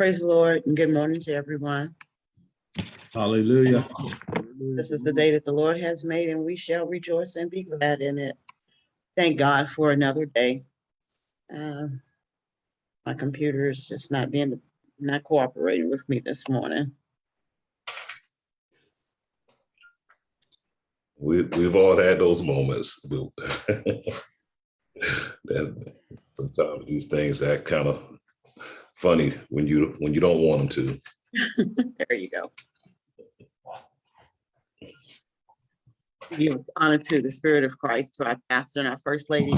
Praise the Lord and good morning to everyone. Hallelujah. This is the day that the Lord has made and we shall rejoice and be glad in it. Thank God for another day. Um, My computer is just not being, not cooperating with me this morning. We, we've all had those moments. We'll- That sometimes these things that kind of funny when you, when you don't want them to. There you go. Give honor to the Spirit of Christ, to our pastor and our First Lady,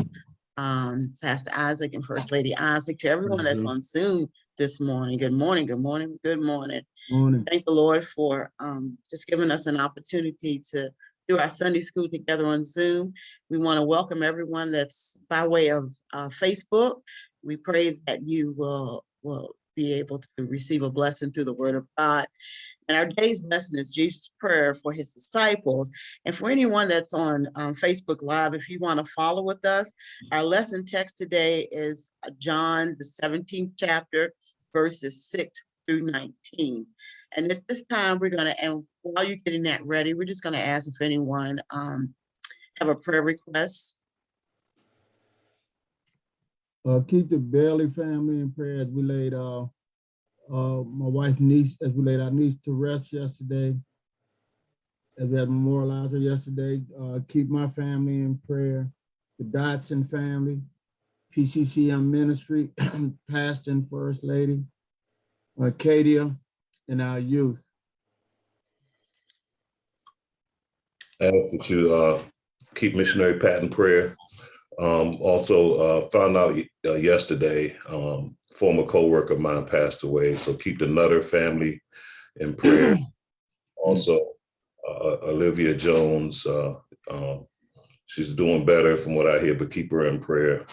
um, Pastor Isaac and First Lady Isaac, to everyone that's Mhm. on Zoom this morning. Good morning, good morning, good morning. Morning. Thank the Lord for um, just giving us an opportunity to do our Sunday school together on Zoom. We want to welcome everyone that's by way of uh, Facebook. We pray that you will, will be able to receive a blessing through the word of God. And our day's lesson is Jesus' prayer for his disciples. And for anyone that's on um, Facebook Live, if you want to follow with us, our lesson text today is uh, John, the 17th chapter, verses 6 through 19. And at this time, we're gonna, and while you're getting that ready, we're just gonna ask if anyone um have a prayer request. Uh, keep the Bailey family in prayer as we laid, uh, uh, my wife's niece, as we laid our niece to rest yesterday. As we had memorialized her yesterday, uh, keep my family in prayer, the Dodson family, PCCM ministry, pastor and first lady, Acadia, and our youth. I Ask that you uh, keep missionary Pat in prayer. Um, Also uh, found out uh, yesterday, um, former co-worker of mine passed away, so keep the Nutter family in prayer. Also, uh, Olivia Jones, uh, um, she's doing better from what I hear, but keep her in prayer.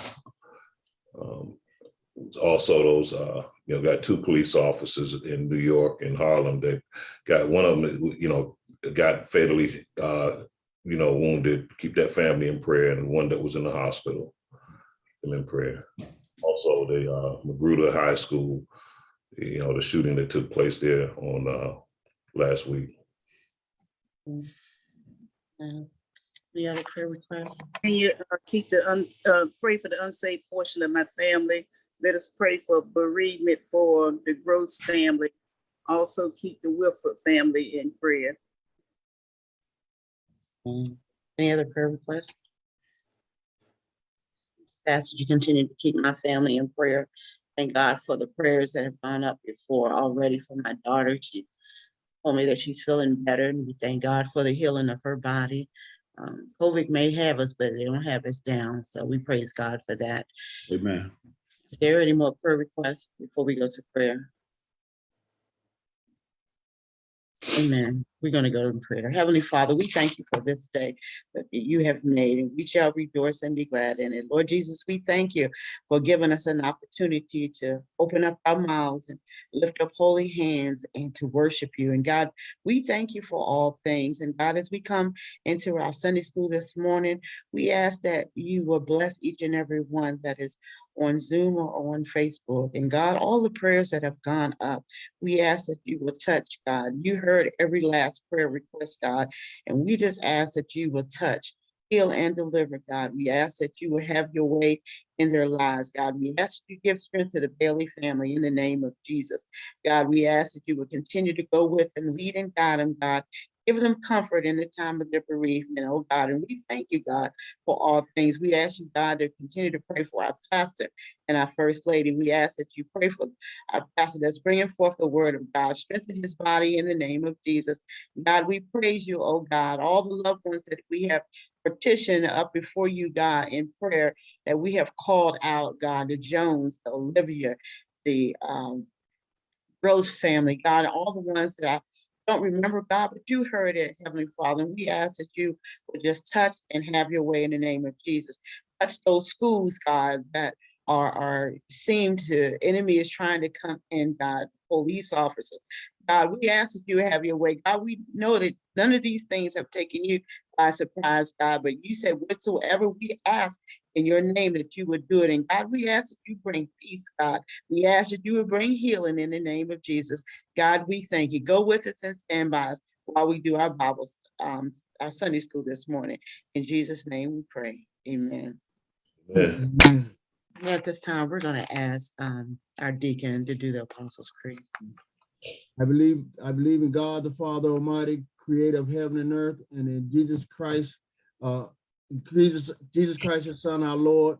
Um, it's Also, those, uh, you know, got two police officers in New York and Harlem that got, one of them, you know, got fatally, uh, you know, wounded. Keep that family in prayer, and one that was in the hospital, them in prayer. Also, the uh, Magruder High School, you know, the shooting that took place there on uh, last week. Uh, Any other prayer requests? Can you uh, keep the, un- uh, pray for the unsaved portion of my family? Let us pray for bereavement for the Gross family. Also keep the Wilford family in prayer. Any other prayer requests? Ask that you continue to keep my family in prayer. Thank God for the prayers that have gone up before already for my daughter. She told me that she's feeling better and we thank God for the healing of her body. Um, COVID may have us, but they don't have us down. So we praise God for that. Amen. Is there any more prayer requests before we go to prayer? Amen. We're going to go in prayer. Heavenly Father, we thank you for this day that you have made, and we shall rejoice and be glad in it. Lord Jesus, we thank you for giving us an opportunity to open up our mouths and lift up holy hands and to worship you. And God, we thank you for all things. And God, as we come into our Sunday school this morning, we ask that you will bless each and every one that is on Zoom or on Facebook. And God, all the prayers that have gone up, we ask that you will touch, God. You heard every last prayer request, God, and we just ask that you will touch, heal, and deliver, God. We ask that you will have your way in their lives, God. We ask you give strength to the Bailey family in the name of Jesus. God, we ask that you will continue to go with them, lead and guide them, God. Give them comfort in the time of their bereavement, oh God. And we thank you, God, for all things. We ask you, God, to continue to pray for our pastor and our first lady. We ask that you pray for our pastor that's bringing forth the word of God. Strengthen his body in the name of Jesus. God, we praise you, oh God, all the loved ones that we have petitioned up before you, God, in prayer that we have called out, God, the Jones, the Olivia, the um, Rose family, God, all the ones that I don't remember, God, but you heard it, Heavenly Father. And we ask that you would just touch and have your way in the name of Jesus. Touch those schools, God, that are, are seem to, enemy is trying to come in, God, police officers. God, we ask that you have your way. God, we know that none of these things have taken you by surprise, God, but you said whatsoever we ask in your name that you would do it. And God, we ask that you bring peace, God. We ask that you would bring healing in the name of Jesus. God, we thank you. Go with us and stand by us while we do our Bibles, um, our Sunday school this morning. In Jesus' name we pray. Amen. Amen. Amen. At this time, we're gonna ask, um, our deacon to do the Apostles' Creed. I believe, I believe in God, the Father Almighty, creator of heaven and earth, and in Jesus Christ, uh, Jesus, Jesus Christ, his son, our Lord,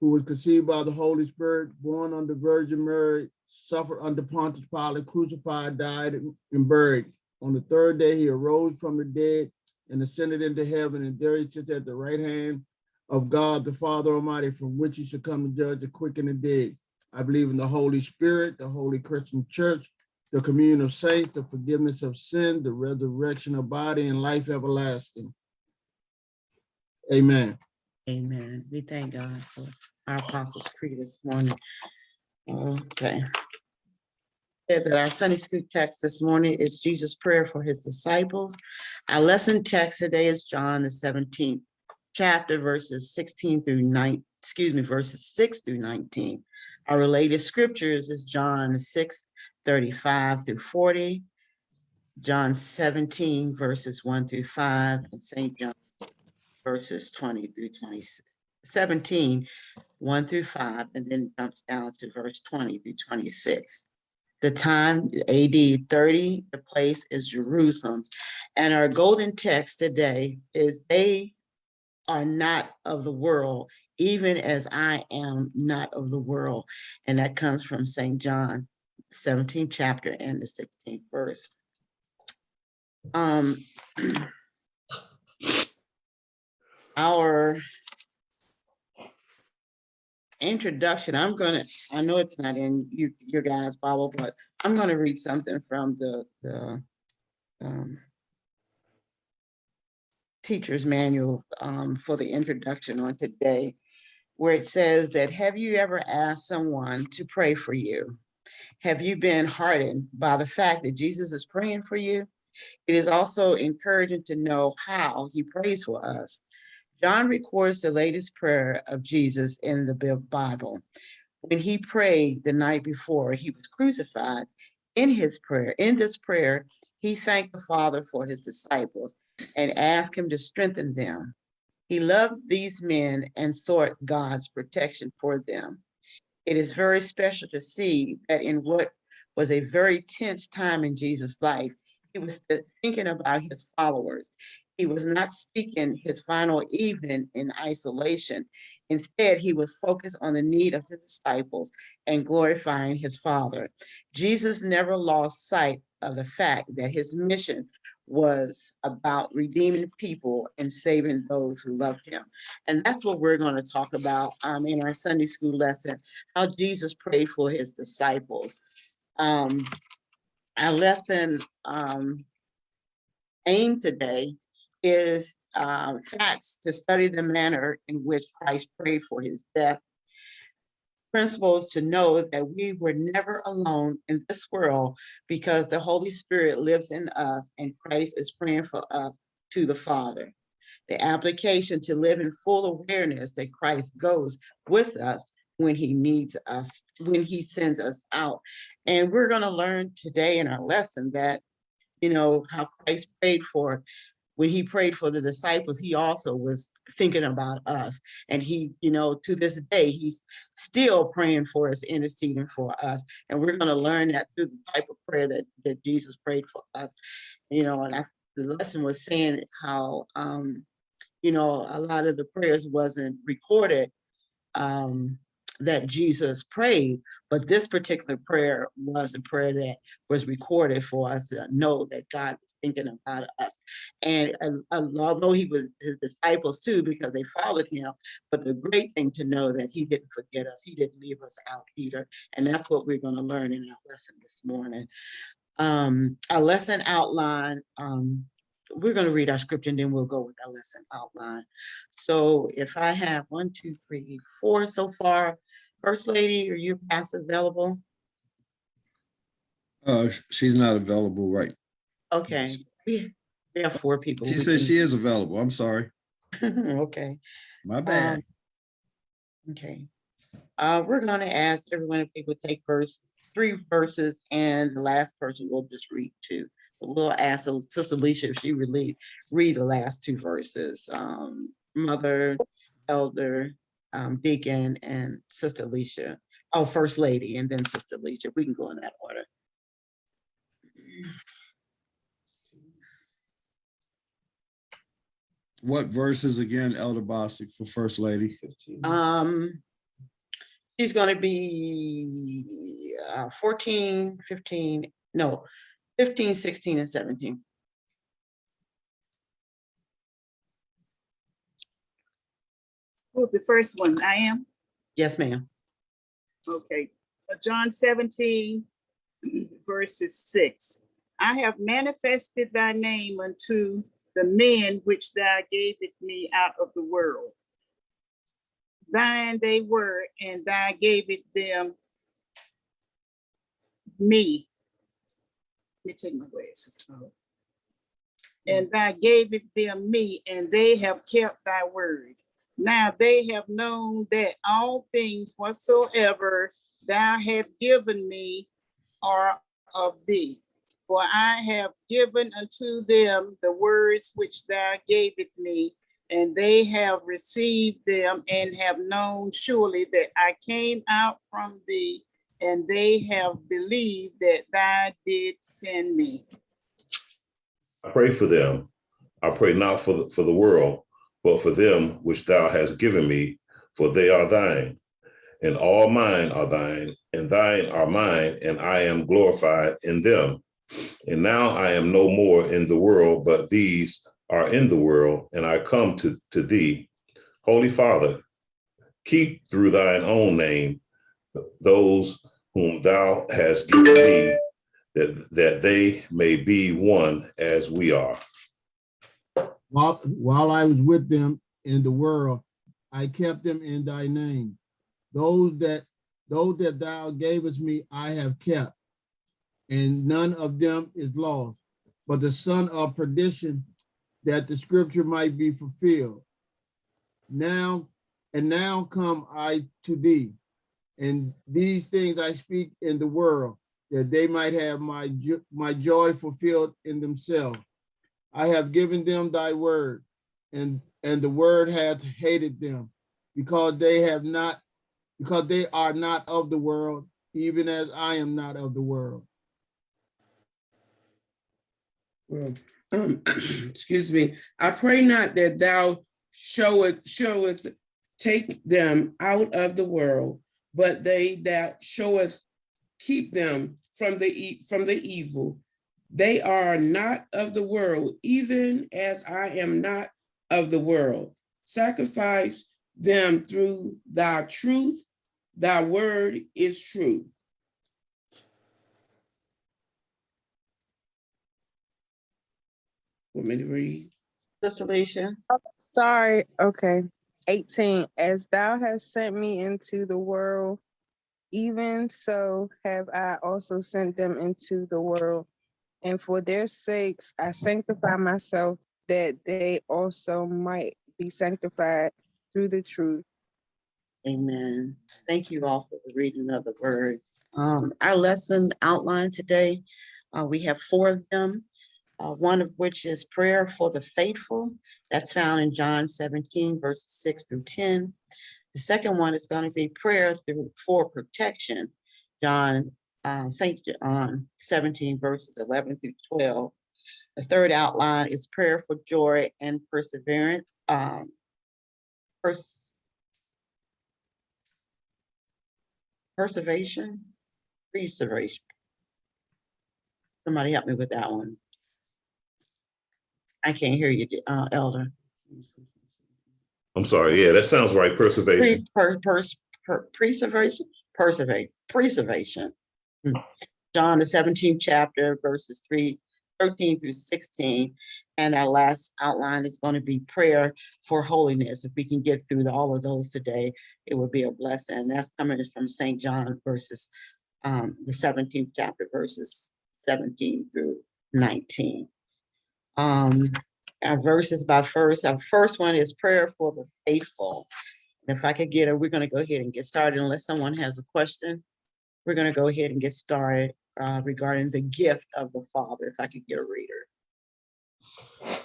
who was conceived by the Holy Spirit, born under Virgin Mary, suffered under Pontius Pilate, crucified, died, and buried. On the third day, he arose from the dead and ascended into heaven, and there he sits at the right hand of God, the Father Almighty, from which he shall come to judge the quick and the dead. I believe in the Holy Spirit, the Holy Christian Church, the communion of saints, the forgiveness of sin, the resurrection of body, and life everlasting. Amen. Amen. We thank God for our Apostles' Creed this morning. Okay. That our Sunday school text this morning is Jesus' prayer for his disciples. Our lesson text today is John the seventeenth chapter verses sixteen through nine, excuse me, verses six through nineteen. Our related scriptures is John six thirty-five through forty, John seventeen verses one through five, and Saint John verses twenty through 20 17, 1 through five, and then jumps down to verse twenty through twenty-six. The time AD thirty, the place is Jerusalem. And our golden text today is they are not of the world, even as I am not of the world. And that comes from St. John, seventeenth chapter and the sixteenth verse. Um, our introduction, I'm gonna, I know it's not in you, your guys' Bible, but I'm gonna read something from the, the um, teacher's manual um, for the introduction on today, where it says that, have you ever asked someone to pray for you? Have you been hardened by the fact that Jesus is praying for you? It is also encouraging to know how he prays for us. John records the latest prayer of Jesus in the Bible. When he prayed the night before he was crucified, in his prayer, in this prayer, he thanked the Father for his disciples and asked him to strengthen them. He loved these men and sought God's protection for them. It is very special to see that in what was a very tense time in Jesus' life, he was thinking about his followers. He was not speaking his final evening in isolation. Instead, he was focused on the need of the disciples and glorifying his Father. Jesus never lost sight of the fact that his mission was about redeeming people and saving those who loved him. And that's what we're going to talk about um, in our Sunday school lesson, how Jesus prayed for his disciples. Um, our lesson um, aim today is uh, facts to study the manner in which Christ prayed for his death. Principles to know that we were never alone in this world because the Holy Spirit lives in us and Christ is praying for us to the Father. The application to live in full awareness that Christ goes with us when he needs us, when he sends us out. And we're going to learn today in our lesson that, you know, how Christ prayed for when he prayed for the disciples, he also was thinking about us. And he, you know, to this day, he's still praying for us, interceding for us. And we're going to learn that through the type of prayer that, that Jesus prayed for us. You know, and I, the lesson was saying how, um, you know, a lot of the prayers wasn't recorded um, that Jesus prayed, but this particular prayer was a prayer that was recorded for us to know that God was thinking about us. And uh, although he was his disciples too, because they followed him, but the great thing to know that he didn't forget us, he didn't leave us out either. And that's what we're going to learn in our lesson this morning. Um, our lesson outline, um, we're going to read our scripture and then we'll go with our lesson outline. So if I have one, two, three, four so far, First Lady, are you past available? Uh, she's not available, right? Okay, we, we have four people. She says she is available. I'm sorry. Okay. My bad. Um, Okay. Uh, we're gonna ask everyone if they would take verse, three verses, and the last person will just read two. We'll ask Sister Alicia if she would lead, read the last two verses. Um, Mother, Elder, um, Deacon, and Sister Alicia. Oh, First Lady, and then Sister Alicia. We can go in that order. What verses again, Elder Bostic for First Lady? Um, she's gonna be uh, 14, 15, no, 15, 16, and 17. Who's the first one? I am? Yes, ma'am. Okay, Uh, John seventeen verses six. I have manifested thy name unto the men which thou gavest me out of the world. Thine they were, and thou gavest them me. Let me take my glasses off. Mm. And thou gavest them me, and they have kept thy word. Now they have known that all things whatsoever thou hast given me are of thee. For I have given unto them the words which thou gavest me, and they have received them and have known surely that I came out from thee, and they have believed that thou did send me. I pray for them. I pray not for the, for the world, but for them which thou hast given me, for they are thine. And all mine are thine, and thine are mine, and I am glorified in them. And now I am no more in the world, but these are in the world, and I come to, to thee. Holy Father, keep through thine own name those whom thou hast given me, that, that they may be one as we are. While, while I was with them in the world, I kept them in thy name. Those that, those that thou gavest me, I have kept. And none of them is lost, but the son of perdition, that the scripture might be fulfilled. Now, and now come I to thee. And these things I speak in the world, that they might have my, jo- my joy fulfilled in themselves. I have given them thy word, and, and the word hath hated them, because they have not, because they are not of the world, even as I am not of the world. Well, excuse me, I pray not that thou showeth, showeth, take them out of the world, but they that showeth, keep them from the, e- from the evil. They are not of the world, even as I am not of the world. Sacrifice them through thy truth. Thy word is true. Want me to read? Sister Alicia, oh, Sorry, okay. 18, as thou hast sent me into the world, even so have I also sent them into the world. And for their sakes, I sanctify myself that they also might be sanctified through the truth. amen. Thank you all for the reading of the word. Um, our lesson outline today, uh, we have four of them. Uh, one of which is prayer for the faithful. That's found in John seventeen verses six through ten. The second one is going to be prayer through for protection. John, uh, Saint John seventeen verses eleven through twelve. The third outline is prayer for joy and perseverance. Um, pers- Preservation, preservation. Somebody help me with that one. I can't hear you, uh, Elder. I'm sorry, yeah, that sounds right, preservation. Pre, per, per, preservation, preservate, preservation. Hmm. John, the seventeenth chapter, verses three, 13 through sixteen. And our last outline is going to be prayer for holiness. If we can get through all of those today, it would be a blessing. And that's coming from Saint John verses, um, the seventeenth chapter verses seventeen through nineteen. Um, our verses by first, our first one is prayer for the faithful. And If I could get it, we're gonna go ahead and get started unless someone has a question. We're gonna go ahead and get started uh, regarding the gift of the Father, if I could get a reader.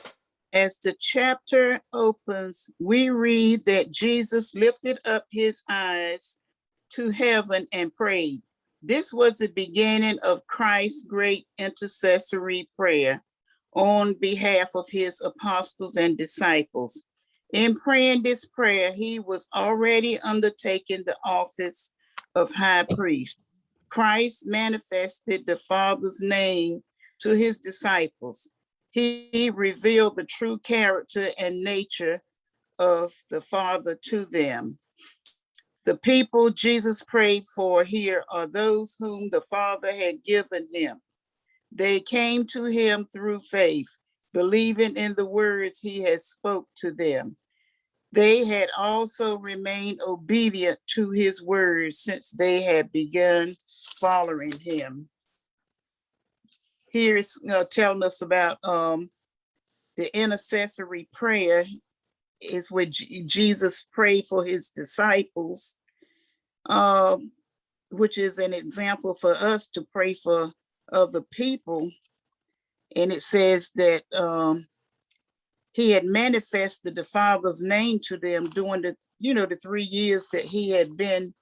As the chapter opens, we read that Jesus lifted up his eyes to heaven and prayed. This was the beginning of Christ's great intercessory prayer on behalf of his apostles and disciples. In praying this prayer, he was already undertaking the office of high priest. Christ manifested the Father's name to his disciples. He revealed the true character and nature of the Father to them. The people Jesus prayed for here are those whom the Father had given him. They came to him through faith, believing in the words he had spoke to them. They had also remained obedient to his words since they had begun following him. Here's uh, telling us about um, the intercessory prayer is what Je- Jesus prayed for his disciples, um, which is an example for us to pray for other people. And it says that um, he had manifested the Father's name to them during the, you know, the three years that he had been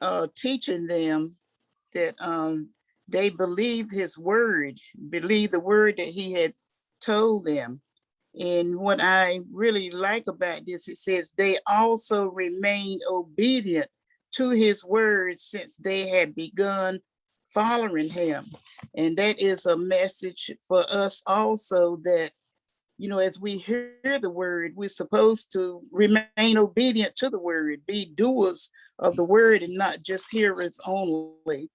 uh, teaching them that um, they believed his word, believed the word that he had told them. And what I really like about this, it says they also remained obedient to his words since they had begun following him. And that is a message for us also that, you know, as we hear the word, we're supposed to remain obedient to the word, be doers of the word and not just hearers only.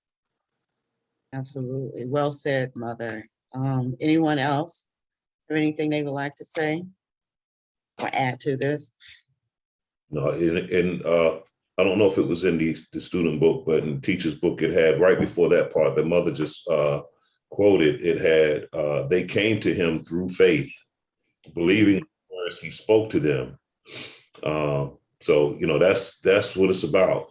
Absolutely. Well said, Mother. Um, anyone else? Have anything they would like to say? Or add to this? No, in, in, uh, I don't know if it was in the, the student book, but in the teacher's book, it had right before that part, the mother just, uh, quoted, it had, uh, they came to him through faith, believing as he spoke to them. Uh, so, you know, that's, that's what it's about.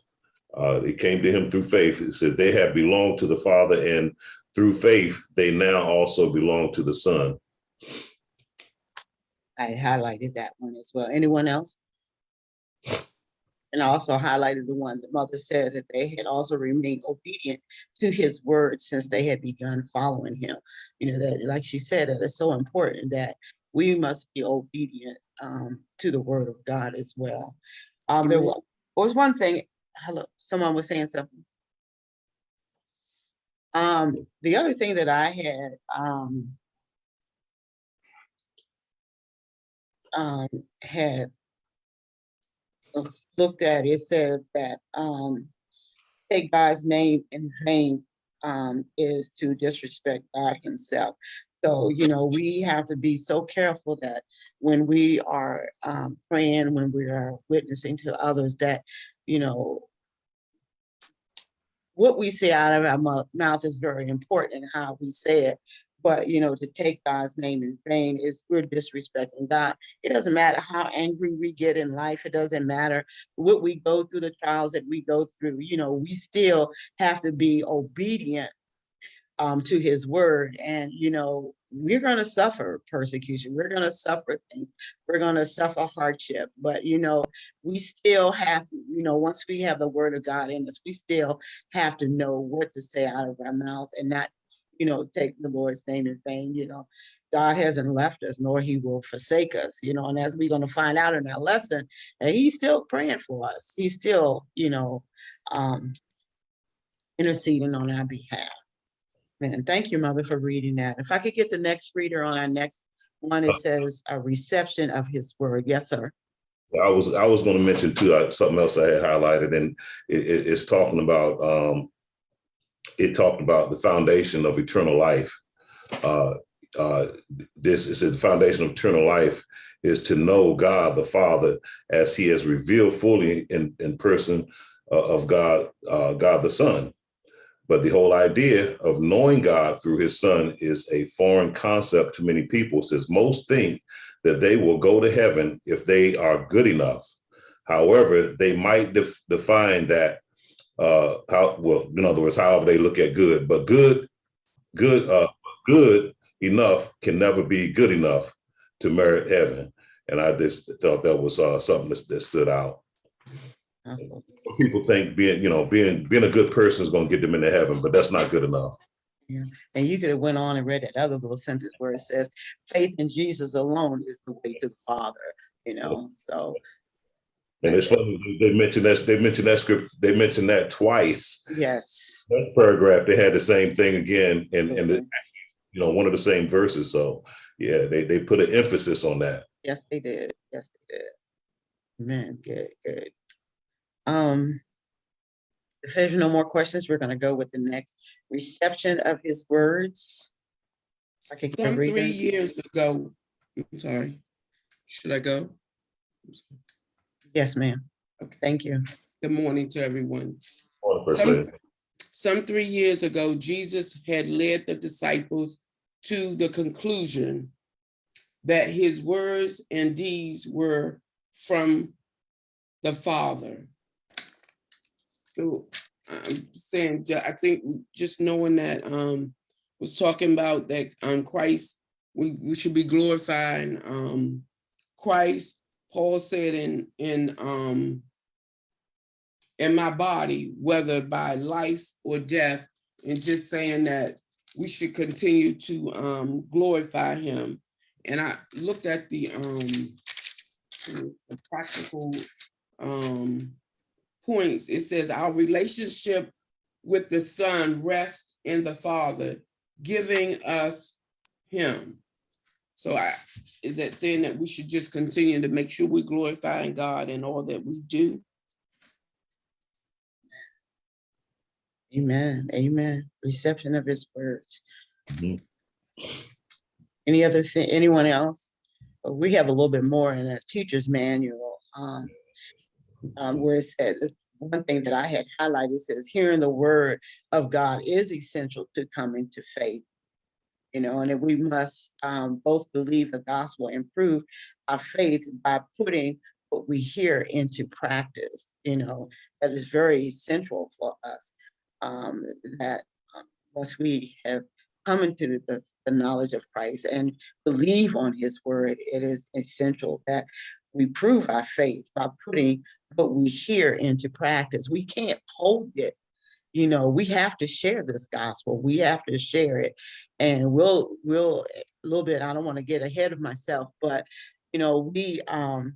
Uh, they came to him through faith. It said they have belonged to the Father and through faith, they now also belong to the Son. I highlighted that one as well. Anyone else? And also highlighted the one the Mother said that they had also remained obedient to his word since they had begun following him. You know, that, like she said, that it's so important that we must be obedient um, to the word of God as well. Um, there wa- was one thing, hello, someone was saying something. Um, the other thing that I had, um, um, had looked at, it said that, um, take God's name in vain, um, is to disrespect God himself. So, you know, we have to be so careful that when we are, um, praying, when we are witnessing to others that, you know, what we say out of our mouth is very important and how we say it. But, you know, to take God's name in vain is we're disrespecting God. It doesn't matter how angry we get in life. It doesn't matter what we go through, the trials that we go through, you know, we still have to be obedient um, to his word. And, you know, we're gonna suffer persecution. We're gonna suffer things. We're gonna suffer hardship. But, you know, we still have, you know, once we have the word of God in us, we still have to know what to say out of our mouth and not, you know, take the Lord's name in vain, you know. God hasn't left us, nor he will forsake us, you know, and as we're gonna find out in our lesson, he's still praying for us. He's still, you know, um, interceding on our behalf. Man, thank you, Mother, for reading that. If I could get the next reader on our next one, it says a reception of his word. Yes, sir. I was, I was gonna mention too, uh, something else I had highlighted and it, it- it's talking about, um, it talked about the foundation of eternal life. Uh, uh, this, is the foundation of eternal life is to know God the Father as he has revealed fully in, in person uh, of God, uh, God the Son. But the whole idea of knowing God through his son is a foreign concept to many people, Says most think that they will go to heaven if they are good enough. However, they might def- define that uh how well, in other words, however they look at good, but good, good, uh good enough can never be good enough to merit heaven. And I just thought that was uh something that, that stood out. Also, People think being, you know, being being a good person is gonna get them into heaven, but that's not good enough. Yeah. And you could have went on and read that other little sentence where it says, faith in Jesus alone is the way to the Father, you know, so, And it's funny, they mentioned that, they mentioned that script, they mentioned that twice. yes. That paragraph, they had the same thing again, and, and, the- Mhm. you know, one of the same verses, so, yeah, they, they put an emphasis on that. Yes, they did. Yes, they did. Man, good, good. Um, if there's no more questions, we're gonna go with the next reception of his words. I can Some read three them. years ago, I'm sorry, should I go? Yes, ma'am. Okay. Thank you. Good morning to everyone. On the first Some- Some three years ago, Jesus had led the disciples to the conclusion that his words and deeds were from the Father. So I'm saying, I think just knowing that um was talking about that um Christ, we, we should be glorifying um Christ. Paul said in in um in my body, whether by life or death, and just saying that we should continue to um, glorify him. And I looked at the um, the practical um, points. It says our relationship with the Son rests in the Father, giving us him. So I, is that saying that we should just continue to make sure we're glorifying God in all that we do? Amen, amen. Reception of his words. Any other thing, anyone else? Uh, We have a little bit more in a teacher's manual. um, um, Where it said, one thing that I had highlighted says, hearing the word of God is essential to coming to faith. You know, and that we must um, both believe the gospel and prove our faith by putting what we hear into practice, you know, that is very central for us um, that um, once we have come into the, the knowledge of Christ and believe on his word, it is essential that we prove our faith by putting what we hear into practice. We can't hold it. You know, we have to share this gospel. We have to share it. And we'll, we'll, a little bit, I don't want to get ahead of myself, but, you know, we, um,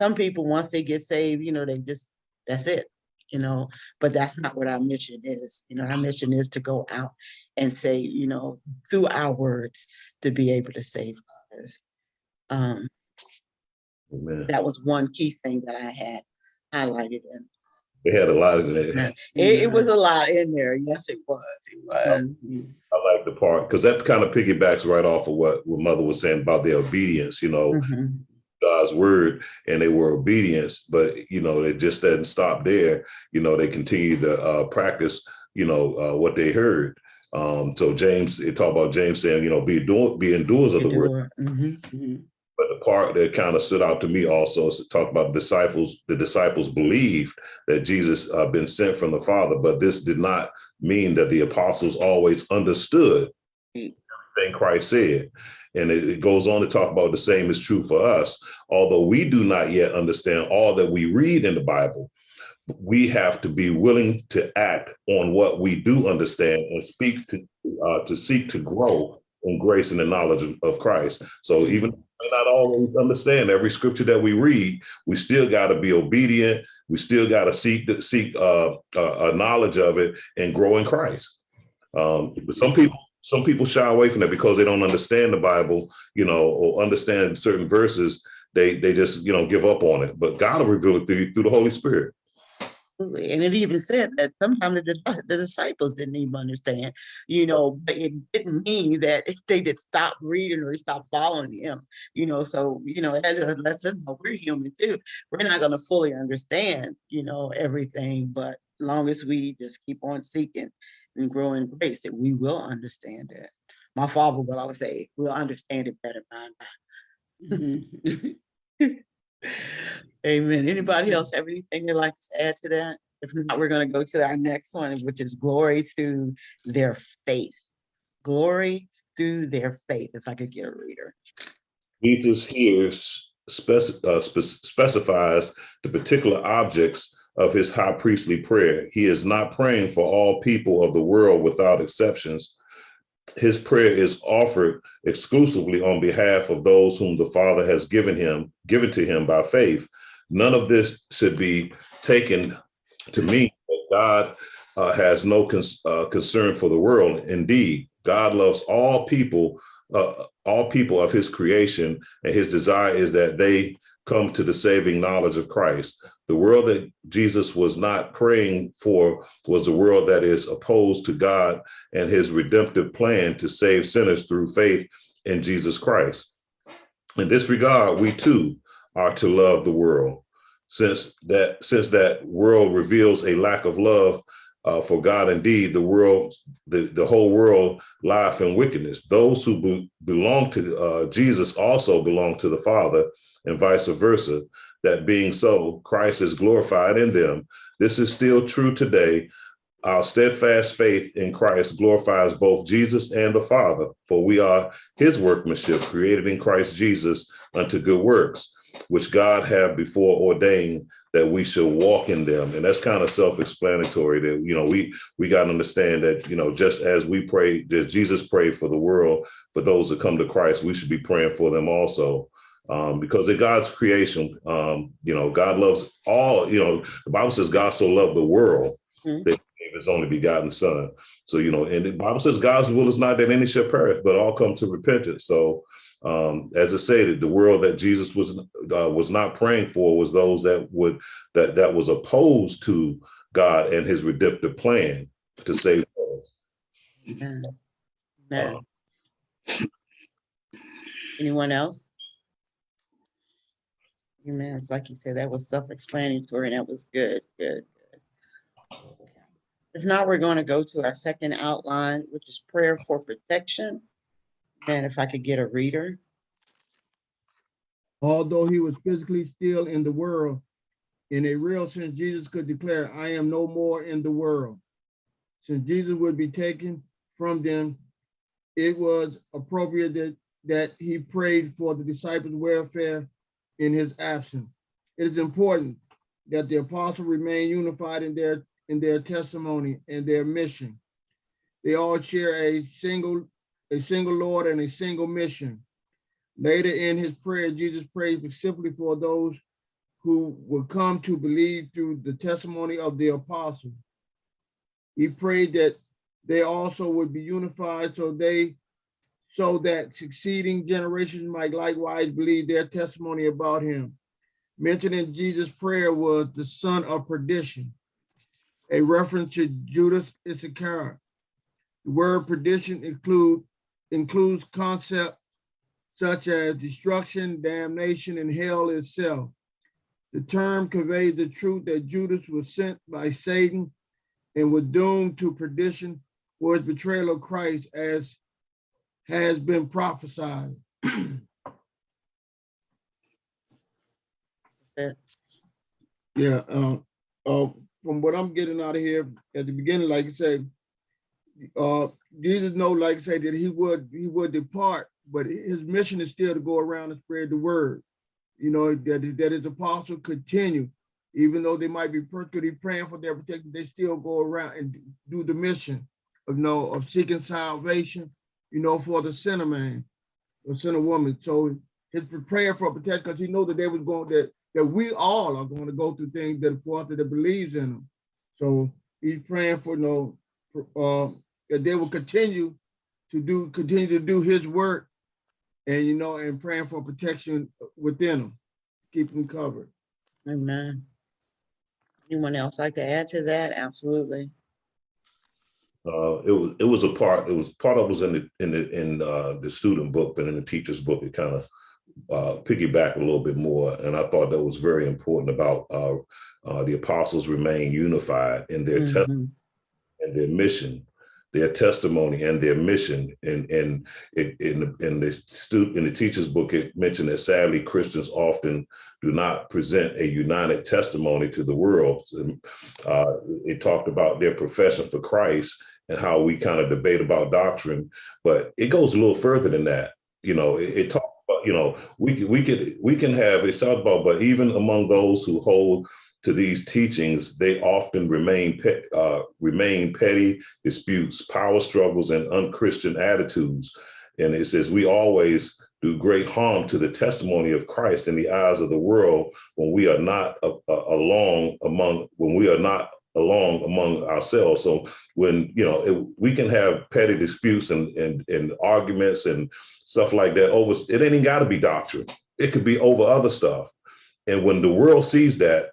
some people, once they get saved, you know, they just, that's it you know, but that's not what our mission is. You know, our mission is to go out and say, you know, through our words to be able to save others. Um, Amen. that was one key thing that I had highlighted and They had a lot of that. it, it was a lot in there. Yes, it was. It was. I like the part, because that kind of piggybacks right off of what, what mother was saying about their obedience, you know, Mhm. God's word and they were obedience, but you know, it just doesn't stop there. You know, they continued to uh, practice, you know, uh, what they heard. Um, so James, it talk about James saying, you know, be doing, be endurers of the word. Mhm. Mhm. But the part that kind of stood out to me also is to talk about disciples. The disciples believed that Jesus uh, been sent from the Father, but this did not mean that the apostles always understood everything Christ said. And it, it goes on to talk about the same is true for us. Although we do not yet understand all that we read in the Bible, we have to be willing to act on what we do understand and speak to uh, to seek to grow in grace and the knowledge of, of Christ. So even not always understand every scripture that we read, we still got to be obedient. We still got to seek seek uh, uh, a knowledge of it and grow in Christ. Um, but some people some people shy away from that because they don't understand the Bible, you know, or understand certain verses. They they just you know give up on it. But God will reveal it through through the Holy Spirit. Absolutely. And it even said that sometimes the, the disciples didn't even understand, you know, but it didn't mean that if they did stop reading or stop following him, you know, so, you know, that just lets them know we're human too. We're not gonna fully understand, you know, everything, but long as we just keep on seeking and growing grace, that we will understand it. My father will always say, we'll understand it better by and by. Mm-hmm. Amen. Anybody else have anything they'd like to add to that? If not, we're gonna go to our next one, which is glory through their faith. Glory through their faith, if I could get a reader. Jesus here uh, spec- specifies the particular objects of his high priestly prayer. He is not praying for all people of the world without exceptions. His prayer is offered exclusively on behalf of those whom the Father has given him, given to him by faith. None of this should be taken to mean that God uh, has no uh, concern for the world. Indeed, God loves all people uh, all people of his creation, and his desire is that they come to the saving knowledge of Christ. The world that Jesus was not praying for was the world that is opposed to God and his redemptive plan to save sinners through faith in Jesus Christ. In this regard, we too are to love the world. Since that since that world reveals a lack of love uh, for God, indeed, the world, the, the whole world life in wickedness. Those who be- belong to uh, Jesus also belong to the Father, and vice versa. That being so, Christ is glorified in them. This is still true today. Our steadfast faith in Christ glorifies both Jesus and the Father, for we are his workmanship created in Christ Jesus unto good works, which God have before ordained that we should walk in them. And that's kind of self-explanatory that, you know, we we got to understand that, you know, just as we pray, as Jesus prayed for the world, for those that come to Christ, we should be praying for them also. Um, because in God's creation, um, you know, God loves all, you know, the Bible says God so loved the world Mhm. that he gave his only begotten son. So, you know, and the Bible says God's will is not that any shall perish, but all come to repentance. So um, as I said, the world that Jesus was uh, was not praying for was those that would that that was opposed to God and his redemptive plan to save us. Amen. Amen. Anyone else? Amen. Like you said, that was self-explanatory and that was good, good. good. If not, we're going to go to our second outline, which is prayer for protection. And if I could get a reader. Although he was physically still in the world, in a real sense, Jesus could declare, I am no more in the world. Since Jesus would be taken from them, it was appropriate that, that he prayed for the disciples' welfare in his absence. It is important that the apostle remain unified in their, in their testimony and their mission. They all share a single, a single Lord and a single mission. Later in his prayer, Jesus prayed specifically for those who would come to believe through the testimony of the apostle. He prayed that they also would be unified so they so that succeeding generations might likewise believe their testimony about him. Mentioned in Jesus' prayer was the son of perdition, a reference to Judas Iscariot. The word perdition include includes concept such as destruction, damnation, and hell itself. The term conveys the truth that Judas was sent by Satan and was doomed to perdition for his betrayal of Christ as has been prophesied. Yeah, uh, uh, from what I'm getting out of here at the beginning, like I said, uh, Jesus know, like I said, that he would, he would depart, but his mission is still to go around and spread the word. You know, that, that his apostle continue, even though they might be persecuted, praying for their protection, they still go around and do the mission of, you know, of seeking salvation, you know, for the sinner man, the sinner woman. So his prayer for protection, because he know that they was going, that that we all are going to go through things that the Father that believes in them. So he's praying for you know, for, uh, that they will continue to do, continue to do his work and, you know, and praying for protection within them, keep them covered. Amen. Anyone else like to add to that? Absolutely. Uh, it was, it was a part, it was, part of was in the, in the, in, uh, the student book, but in the teacher's book, it kind of, uh, piggyback a little bit more. And I thought that was very important about, uh, uh, the apostles remain unified in their test Mhm. and their mission, their testimony and their mission. And, and it, in, the- in the student, in the teacher's book, it mentioned that sadly Christians often do not present a united testimony to the world. Uh, it talked about their profession for Christ and how we kind of debate about doctrine, but it goes a little further than that. You know, it, it talks about, you know, we we can, we can have, it's talked about, but even among those who hold to these teachings, they often remain pet, uh, remain petty disputes, power struggles, and unchristian attitudes. And it says we always do great harm to the testimony of Christ in the eyes of the world when we are not a, a- along among when we are not along among ourselves. So when you know it, we can have petty disputes and, and and arguments and stuff like that over it ain't even got to be doctrine. It could be over other stuff. And when the world sees that,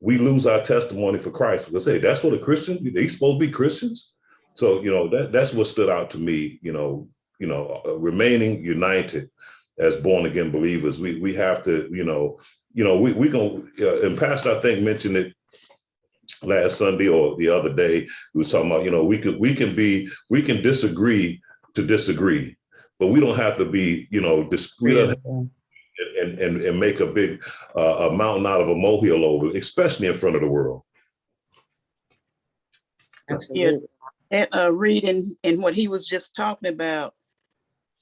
we lose our testimony for Christ. Because say that's what a Christian, they supposed to be Christians. So, you know, that that's what stood out to me, you know, you know, uh, remaining united as born again believers. We we have to, you know, you know, we we going uh, and Pastor I think mentioned it last Sunday or the other day. We was talking about, you know, we could we can be we can disagree to disagree, but we don't have to be, you know, dis- we and, and, and make a big uh, a mountain out of a molehill over, especially in front of the world. Absolutely. And uh, reading and what he was just talking about,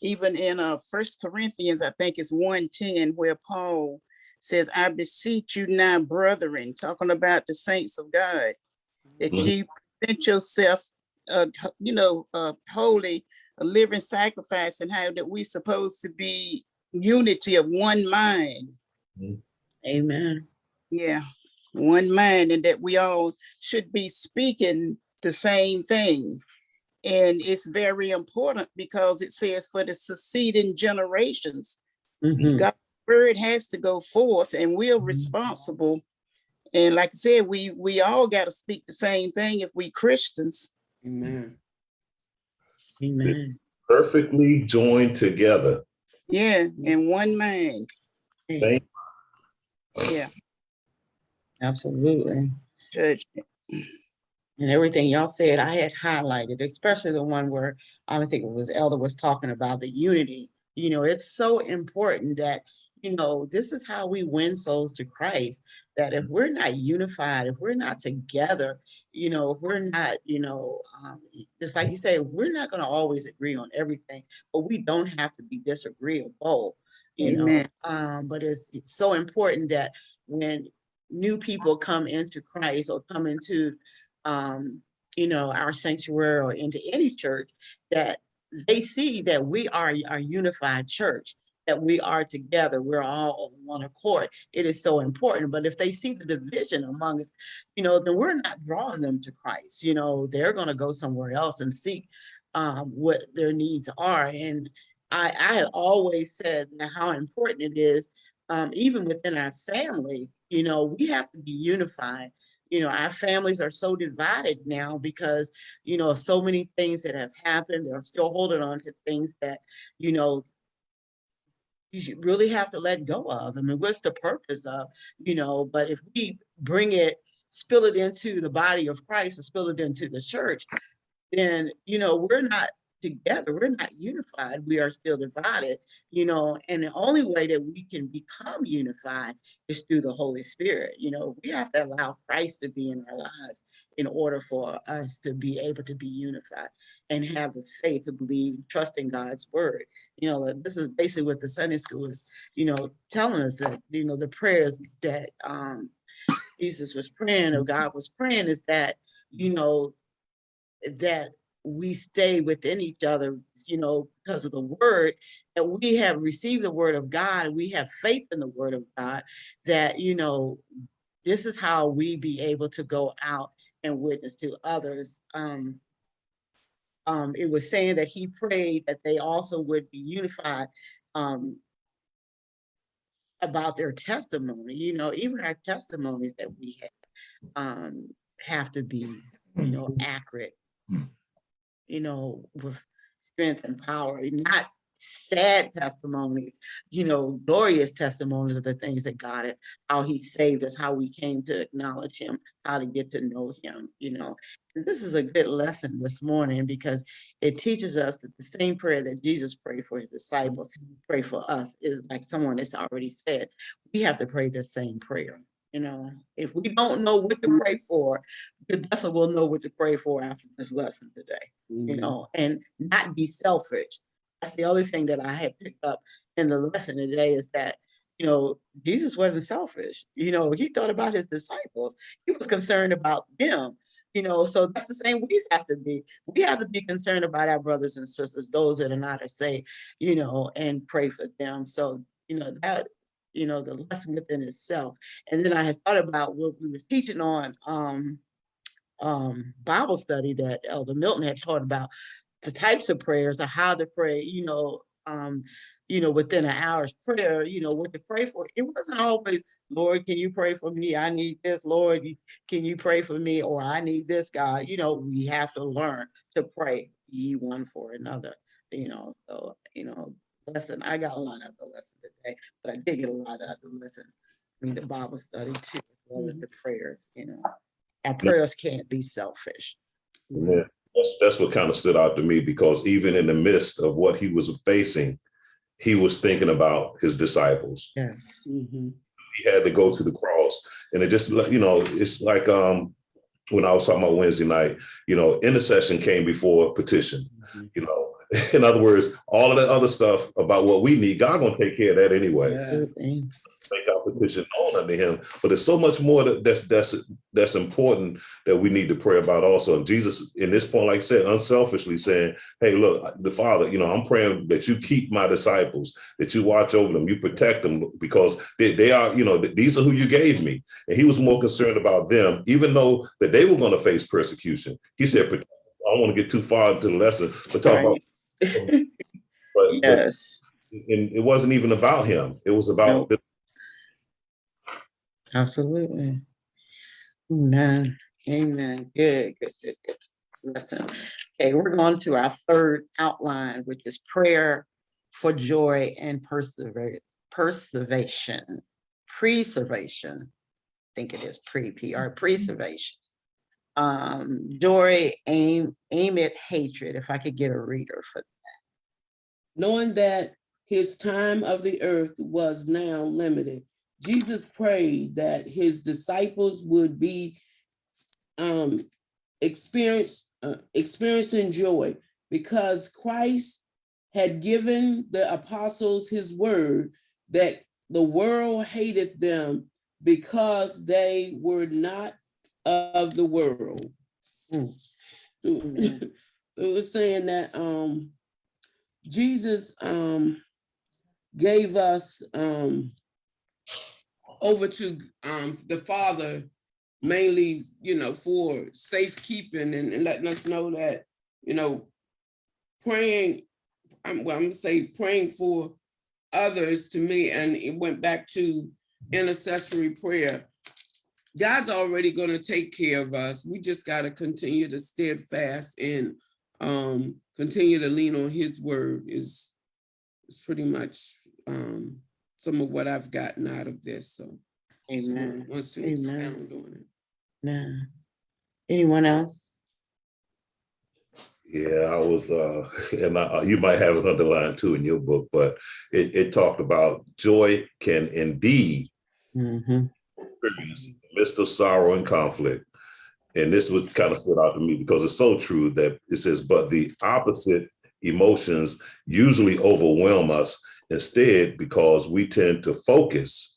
even in uh First Corinthians, I think it's one ten, where Paul says, "I beseech you now, brethren," talking about the saints of God, that Mhm. you present yourself, uh, you know, uh, holy, a living sacrifice, and how that we're supposed to be unity of one mind. Amen. Yeah, one mind, and that we all should be speaking the same thing. And it's very important because it says for the succeeding generations, Mhm. God's word has to go forth and we're Mhm. responsible. And like I said, we, we all got to speak the same thing if we Christians. Amen. Amen. Perfectly joined together. Yeah, in one mind. Thank Yeah, Absolutely. judgment. And everything y'all said, I had highlighted, especially the one where I think it was Elder was talking about the unity. You know, it's so important that, you know, this is how we win souls to Christ. That if we're not unified, if we're not together, you know, if we're not, you know, um, just like you say, we're not gonna always agree on everything, but we don't have to be disagreeable. You know, um, but it's, it's so important that when new people come into Christ or come into um, you know, our sanctuary or into any church, that they see that we are a unified church, that we are together, we're all on one accord. It is so important. But if they see the division among us, you know, then we're not drawing them to Christ. You know, they're going to go somewhere else and seek um, what their needs are. And I, I have always said how important it is, um, even within our family, you know, we have to be unified you know, our families are so divided now because, you know, so many things that have happened. They're still holding on to things that, you know, you really have to let go of. I mean, what's the purpose of, you know, but if we bring it, spill it into the body of Christ and spill it into the church, then, you know, we're not together, we're not unified, we are still divided, you know, and the only way that we can become unified is through the Holy Spirit. You know, we have to allow Christ to be in our lives in order for us to be able to be unified and have the faith to believe, trust in God's word. You know, this is basically what the Sunday school is, you know, telling us that, you know, the prayers that um Jesus was praying or God was praying is that, you know, that we stay within each other, you know, because of the word, that we have received the word of God, we have faith in the word of God, that, you know, this is how we be able to go out and witness to others. Um, um, it was saying that he prayed that they also would be unified um, about their testimony, you know, even our testimonies that we have um, have to be, you know, accurate. You know, with strength and power, not sad testimonies, you know, glorious testimonies of the things that God, had- how he saved us, how we came to acknowledge him, how to get to know him, you know. And This is a good lesson this morning because it teaches us that the same prayer that Jesus prayed for his disciples, pray for us, is like someone has already said, we have to pray the same prayer. You know, if we don't know what to pray for, we definitely will know what to pray for after this lesson today you Mhm. know, and not be selfish. That's the other thing that I had picked up in the lesson today is that, you know, Jesus wasn't selfish. You know, he thought about his disciples. He was concerned about them. You know, so that's the same we have to be. We have to be concerned about our brothers and sisters, those that are not as saved, you know, and pray for them. So, you know, that, you know, the lesson within itself. And then I had thought about what we was teaching on um um Bible study that Elder Milton had taught about the types of prayers or how to pray, you know, um, you know, within an hour's prayer, you know, what to pray for. It wasn't always, Lord, can you pray for me? I need this, Lord, can you pray for me? Or I need this, God. You know, we have to learn to pray ye one for another, you know, so, you know, lesson, I got a lot out of the lesson today, but I did get a lot out of the lesson. I mean, the Bible study too, as well as the prayers, you know. Our prayers can't be selfish. Amen. That's, that's what kind of stood out to me because even in the midst of what he was facing, he was thinking about his disciples. Yes. Mhm. He had to go to the cross. And it just, you know, it's like um when I was talking about Wednesday night, you know, intercession came before petition. Mhm. You know, in other words, all of that other stuff about what we need, God gonna take care of that anyway. Yeah. Make our petition known unto him. But there's so much more that that's that's that's important that we need to pray about also. And Jesus, in this point, like I said, unselfishly saying, Hey, look, the Father, you know, I'm praying that you keep my disciples, that you watch over them, you protect them because they, they are, you know, these are who you gave me. And he was more concerned about them, even though that they were going to face persecution. He said, I don't want to get too far into the lesson, but talk about Right. but, but Yes, and it wasn't even about him. It was about Nope. absolutely. Amen. Amen. Good, good, good, good. Listen, okay, we're going to our third outline, which is prayer for joy and persevere, preservation, preservation. I think it is pre, PR, preservation. Um, joy, aim, aim at hatred, if I could get a reader for, that. knowing that his time of the earth was now limited. Jesus prayed that his disciples would be um, experience, uh, experiencing joy because Christ had given the apostles his word that the world hated them because they were not of the world. Mm. So it was saying that um Jesus um gave us um over to um the Father mainly, you know, for safekeeping and, and letting us know that, you know, praying, I'm well, I'm gonna say praying for others to me, and it went back to intercessory prayer. God's already gonna take care of us. We just gotta continue to steadfast and um continue to lean on his word is is pretty much um some of what I've gotten out of this. So someone amen, wants to Amen. expound on it. amen. Anyone else? Yeah, I was, uh, and I, you might have it underlined too in your book, but it, it talked about joy can indeed Mhm. produce in the midst of sorrow and conflict. And this was kind of stood out to me because it's so true that it says, but the opposite emotions usually overwhelm us instead because we tend to focus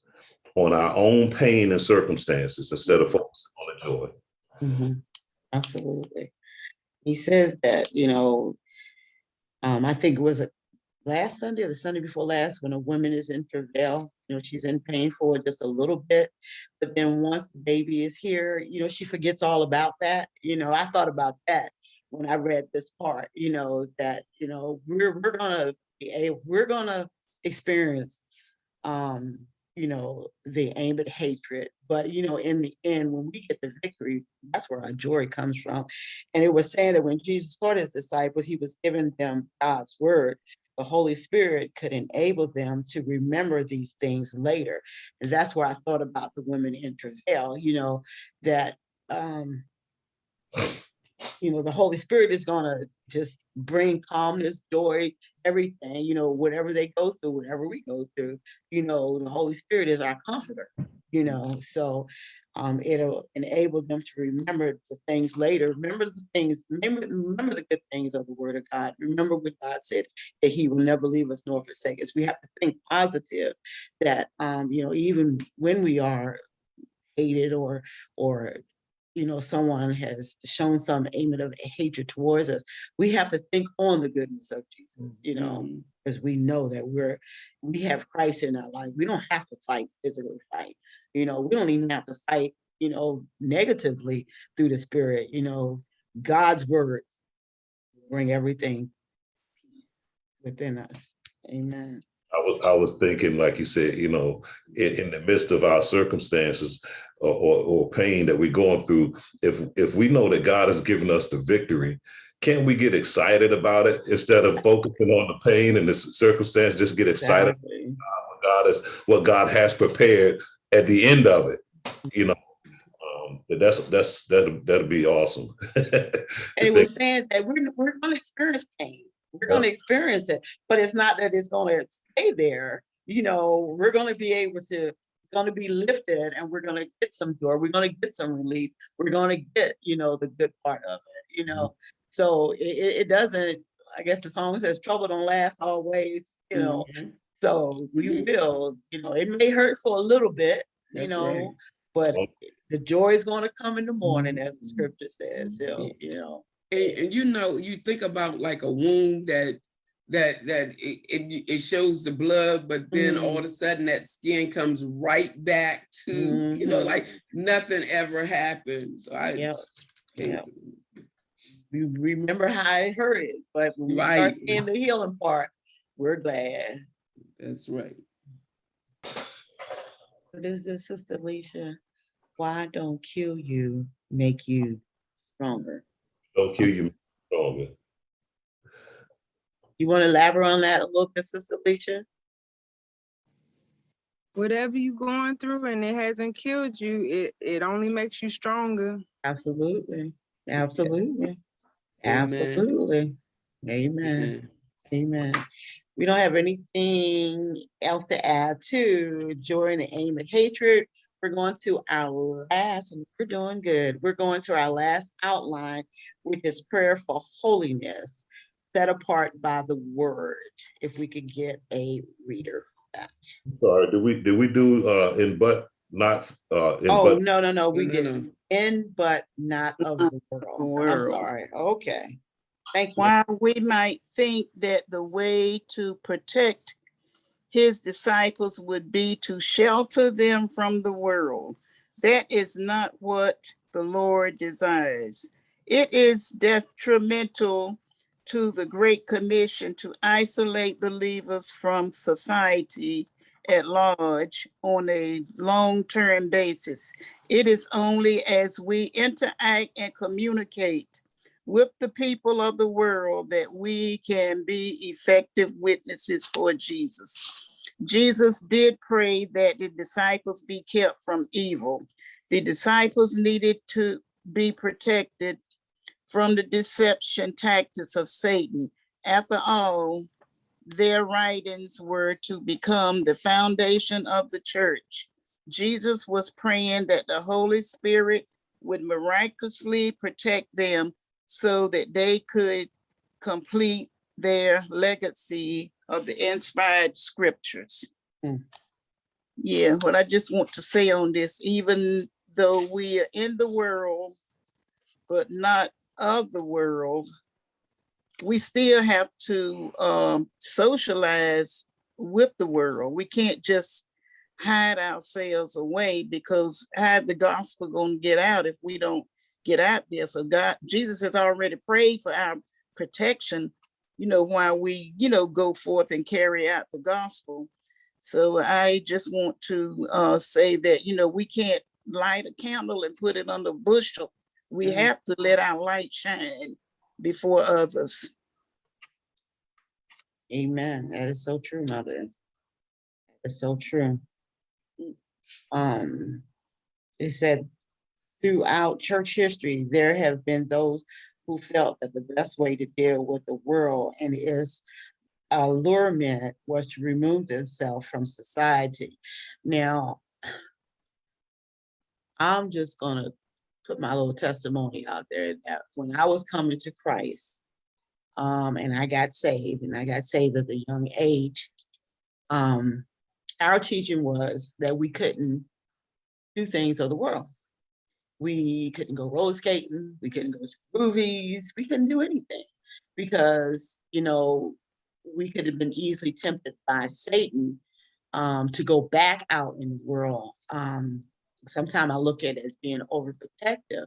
on our own pain and circumstances instead of focusing on the joy. Mhm. Absolutely. He says that, you know, um, I think it was last Sunday or the Sunday before last, when a woman is in travail, you know, she's in pain for just a little bit. But then once the baby is here, you know, she forgets all about that. You know, I thought about that when I read this part, you know, that, you know, we're, we're gonna be a, we're gonna experience um, you know, the aim at hatred. But, you know, in the end, when we get the victory, that's where our joy comes from. And it was saying that when Jesus taught his disciples, he was giving them God's word. The Holy Spirit could enable them to remember these things later. And that's where I thought about the women in travail, you know, that, um, you know, the Holy Spirit is gonna just bring calmness, joy, everything, you know, whatever they go through, whatever we go through, you know, the Holy Spirit is our comforter, you know, so um, it'll enable them to remember the things later, remember the things, remember, remember the good things of the word of God. Remember what God said, that he will never leave us nor forsake us. We have to think positive that, um, you know, even when we are hated or, or you know, someone has shown some aim of hatred towards us, we have to think on the goodness of Jesus, you know, Mhm. because we know that we're, we have Christ in our life. We don't have to fight, physically fight. You know, we don't even have to fight, you know, negatively through the spirit, you know, God's word bring everything peace within us. Amen. I was, I was thinking, like you said, you know, in, in the midst of our circumstances or, or, or pain that we're going through, if, if we know that God has given us the victory, can't we get excited about it instead of focusing on the pain and the circumstance, just get excited Exactly. what God is, what God has prepared at the end of it, you know? Um, that's, that's, that'll, that'll be awesome. And it was saying that we're, we're gonna experience pain. We're gonna experience it, but it's not that it's gonna stay there. You know, we're gonna be able to, it's gonna be lifted and we're gonna get some joy. We're gonna get some relief. We're gonna get, you know, the good part of it, you know? So it, it, it doesn't, I guess the song says trouble don't last always, you know? Mhm. So we Mhm. will, you know, it may hurt for a little bit, you That's right. know, but Well- the joy is gonna come in the morning, as the scripture says, so, Yeah. you know. And, and you know, you think about like a wound that that that it, it, it shows the blood, but then all of a sudden that skin comes right back to, you know, Mhm. like nothing ever happened. So I Yep, hate yep. to- we remember how it hurted, but when we Right. start seeing the healing part, we're glad. that's right. What is this, Sister Alicia? Why don't kill you, make you stronger? Don't kill you stronger. You want to elaborate on that a little bit, Sister Alicia? Whatever you're going through and it hasn't killed you, it, it only makes you stronger. Absolutely, absolutely, Amen. absolutely. Amen, amen. We don't have anything else to add to joy and aim at hatred. We're going to our last, and we're doing good. We're going to our last outline, which is prayer for holiness, set apart by the word. If we could get a reader for that. Sorry, did we, did we do, uh, in but, not, uh, in Oh, but, no, no, no, we No, no, didn't. In but not of the world. I'm sorry. Okay. Thank you. While we might think that the way to protect his disciples would be to shelter them from the world, that is not what the Lord desires. It is detrimental to the Great Commission to isolate believers from society at large on a long-term basis. It is only as we interact and communicate with the people of the world that we can be effective witnesses for Jesus. Jesus did pray that the disciples be kept from evil. The disciples needed to be protected from the deception tactics of Satan. After all, their writings were to become the foundation of the church. Jesus was praying that the Holy Spirit would miraculously protect them so that they could complete their legacy of the inspired scriptures. Hmm. Yeah, what I just want to say on this, even though we are in the world, but not of the world, we still have to um, socialize with the world. We can't just hide ourselves away because how the gospel gonna get out if we don't get out there? So God, Jesus has already prayed for our protection, you know, while we, you know, go forth and carry out the gospel. So I just want to uh, say that, you know, we can't light a candle and put it under a bushel. We Mhm. have to let our light shine before others. Amen. That is so true, mother. It's so true. Um, it said throughout church history, there have been those who felt that the best way to deal with the world and its allurement was to remove themselves from society. Now, I'm just gonna put my little testimony out there that when I was coming to Christ, um, and I got saved, and I got saved at a young age. Um, our teaching was that we couldn't do things of the world. We couldn't go roller skating, we couldn't go to movies, we couldn't do anything because, you know, we could have been easily tempted by Satan um, to go back out in the world. Um, sometimes I look at it as being overprotective,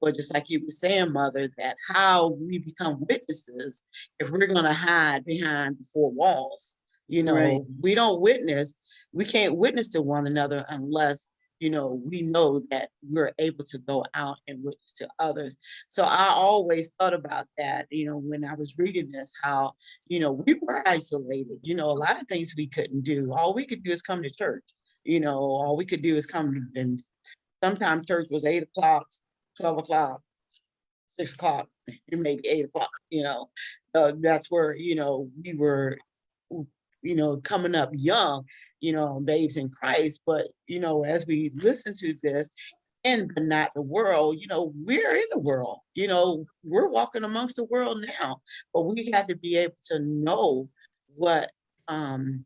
but just like you were saying, mother, that how we become witnesses if we're gonna hide behind the four walls. You Right. know, we don't witness, we can't witness to one another unless, you know, we know that we're able to go out and witness to others. So I always thought about that, you know, when I was reading this, how, you know, we were isolated, you know, a lot of things we couldn't do. All we could do is come to church. You know, all we could do is come and sometimes church was eight o'clock, twelve o'clock, six o'clock, and maybe eight o'clock, you know. Uh, that's where, you know, we were, you know, coming up young, you know, babes in Christ. But, you know, as we listen to this, and but not the world, you know, we're in the world, you know, we're walking amongst the world now, but we have to be able to know what um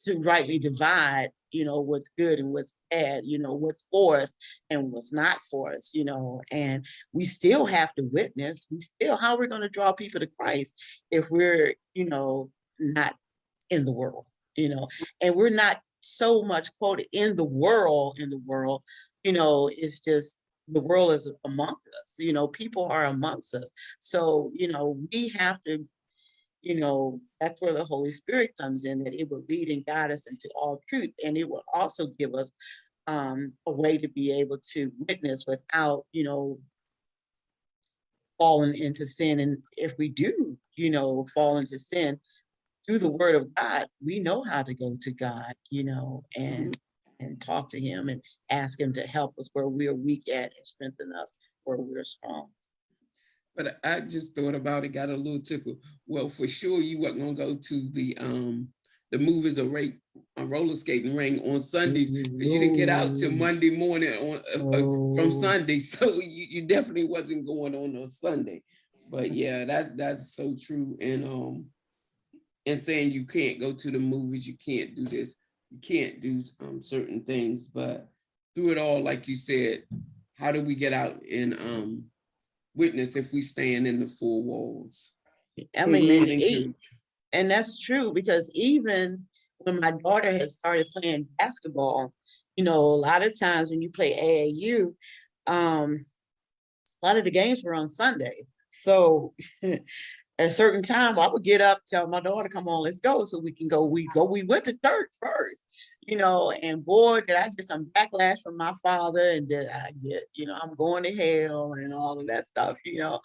to rightly divide, you know, what's good and what's bad, you know, what's for us and what's not for us, you know, and we still have to witness, we still, how are we're gonna draw people to Christ if we're, you know, not in the world, you know, and we're not so much quoted in the world, in the world, you know, it's just the world is amongst us, you know, people are amongst us. So, you know, we have to you know, that's where the Holy Spirit comes in, that it will lead and guide us into all truth. And it will also give us um, a way to be able to witness without, you know, falling into sin. And if we do, you know, fall into sin through the word of God, we know how to go to God, you know, and and talk to him and ask him to help us where we're weak at and strengthen us where we're strong. But I just thought about it, got a little tickle. Well, for sure you weren't gonna go to the um the movies or rate a roller skating ring on Sundays. 'cause You didn't get out till Monday morning on uh, uh, from Oh. Sunday, so you, you definitely wasn't going on a Sunday. But yeah, that that's so true. And um and saying you can't go to the movies, you can't do this, you can't do um certain things, but through it all, like you said, how do we get out and um witness if we stand in the four walls? I mean, and, and that's true because even when my daughter had started playing basketball, you know, a lot of times when you play AAU, um, a lot of the games were on Sunday. So at a certain time, I would get up, tell my daughter, come on, let's go. So we can go, we go, we went to church first, you know, and boy, did I get some backlash from my father and did I get, you know, I'm going to hell and all of that stuff, you know.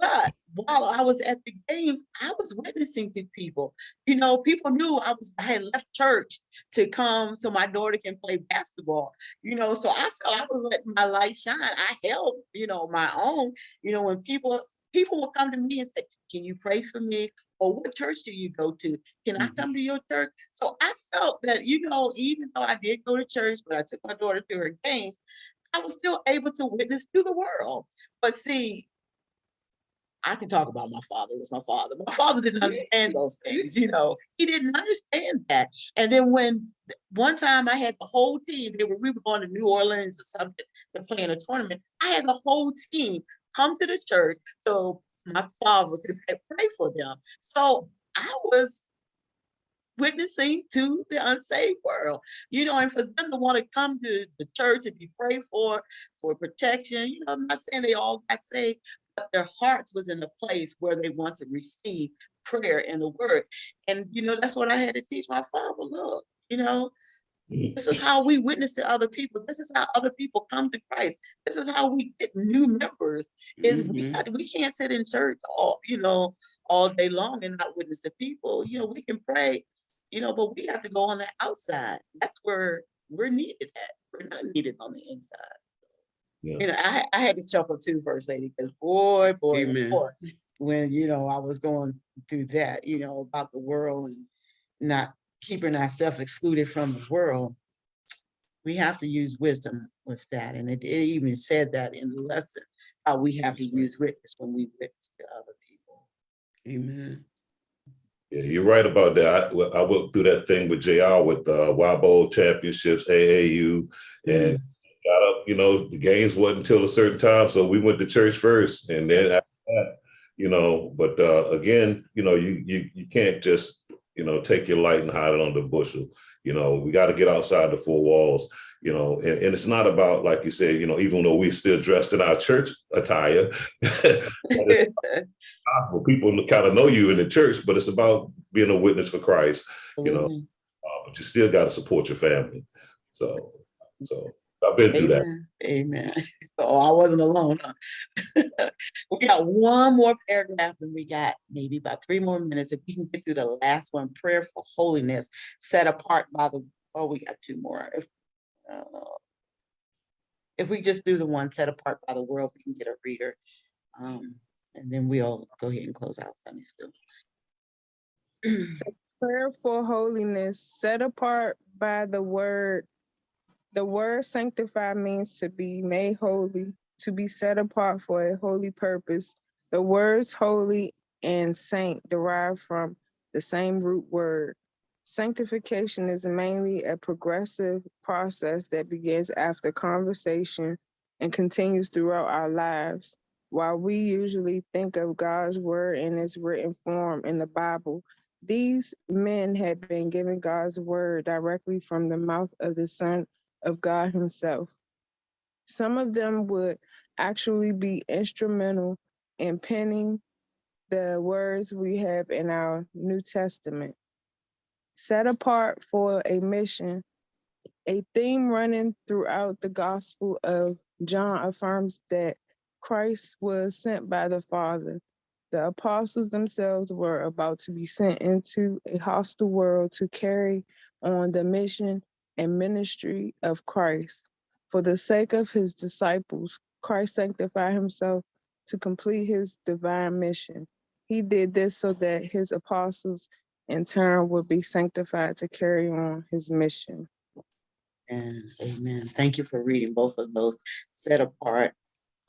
But while I was at the games, I was witnessing to people. You know, people knew I was I had left church to come so my daughter can play basketball. You know, so I felt I was letting my light shine. I held, you know, my own. You know, when people people would come to me and say, "Can you pray for me?" Or what church do you go to? Can I Mhm. come to your church? So I felt that, you know, even though I did go to church, but I took my daughter to her games, I was still able to witness to the world. But see, I can talk about my father, it was my father. My father didn't understand those things, you know, he didn't understand that. And then when one time I had the whole team, they were, we were going to New Orleans or something to play in a tournament. I had the whole team come to the church so my father could pray- for them. So I was witnessing to the unsaved world, you know, and for them to want to come to the church and be prayed for, for protection, you know, I'm not saying they all got saved, but their hearts was in a place where they want to receive prayer and the word. And, you know, that's what I had to teach my father, look, You know. This is how we witness to other people. This is how other people come to Christ. This is how we get new members. Is we, Mhm. got- we can't sit in church all, you know, all day long and not witness to people. You know, we can pray, you know, but we have to go on the outside. That's where we're needed at. We're not needed on the inside. Yeah. You know, I, I had to chuckle too, First Lady, because boy, boy, Amen. boy, when, you know, I was going through that, you know, about the world and not keeping ourselves excluded from the world. We have to use wisdom with that. And it, it even said that in the lesson, how we have to use witness when we witness to other people. Amen. Yeah, you're right about that. I, I went through that thing with JR with uh, WIBO championships, AAU, and got up, you know, the games wasn't until a certain time. So we went to church first and then after that, you know, but uh, again, you know, you, you, you can't just, you know, take your light and hide it under a bushel. You know, we got to get outside the four walls, you know, and, and it's not about, like you said, you know, even though we're still dressed in our church attire, people kind of know you in the church, but it's about being a witness for Christ, you know, Mhm. uh, but you still got to support your family. So, so I've been through that. Amen. Amen. Oh, I wasn't alone. huh? We got one more paragraph and we got maybe about three more minutes. If we can get through the last one, prayer for holiness, set apart by the, oh, we got two more. If uh, if we just do the one set apart by the world, we can get a reader. Um, and then we'll go ahead and close out Sunday school. Prayer for holiness, set apart by the word. The word sanctify means to be made holy, to be set apart for a holy purpose. The words holy and saint derive from the same root word. Sanctification is mainly a progressive process that begins after conversation and continues throughout our lives. While we usually think of God's word in its written form in the Bible, these men had been given God's word directly from the mouth of the Son of God Himself. Some of them would actually be instrumental in penning the words we have in our New Testament. Set apart for a mission, a theme running throughout the Gospel of John affirms that Christ was sent by the Father the apostles themselves were about to be sent into a hostile world to carry on the mission and ministry of Christ. For the sake of his disciples, Christ sanctified himself to complete his divine mission. He did this so that his apostles in turn would be sanctified to carry on his mission. And amen. Thank you for reading both of those set apart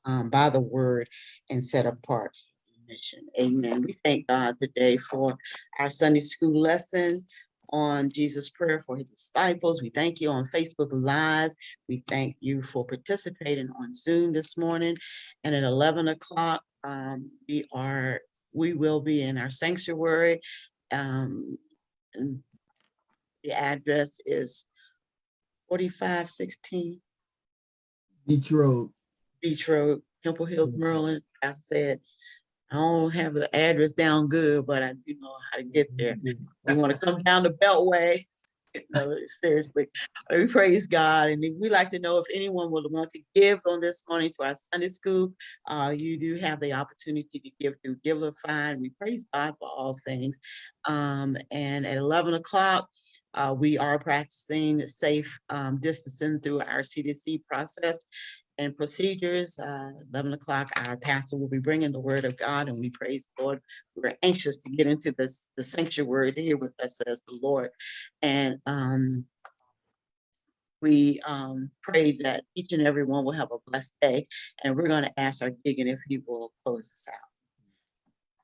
um, by the word and set apart for mission. Amen. We thank God today for our Sunday school lesson on Jesus' prayer for his disciples. We thank you on Facebook Live. We thank you for participating on Zoom this morning. And at 11 o'clock, um, we are, we will be in our sanctuary. Um, and the address is 4516 Beech Road. Beech Road, Temple Hills. Maryland. I said, I don't have the address down good, but I do know how to get there. You want to come down the Beltway? No, seriously, we praise God. And we like to know if anyone would want to give on this morning to our Sunday school. Uh, you do have the opportunity to give through Givelify. We praise God for all things. Um, and at eleven o'clock, uh, we are practicing safe um, distancing through our CDC process and procedures. Uh, 11 o'clock, our pastor will be bringing the word of God and we praise the Lord. We're anxious to get into this, the sanctuary to hear what that says the Lord. And um, we um, pray that each and every one will have a blessed day. And we're going to ask our deacon if he will close us out.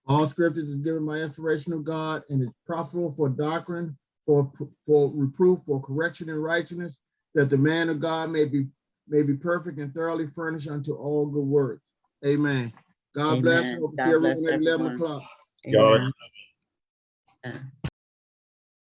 All scriptures is given by inspiration of God and is profitable for doctrine, for, for reproof, for correction and righteousness, that the man of God may be, may be perfect and thoroughly furnished unto all good works. Amen. God bless Amen. you. God See everyone bless at Eleven everyone. o'clock. Y'all- Amen. Uh,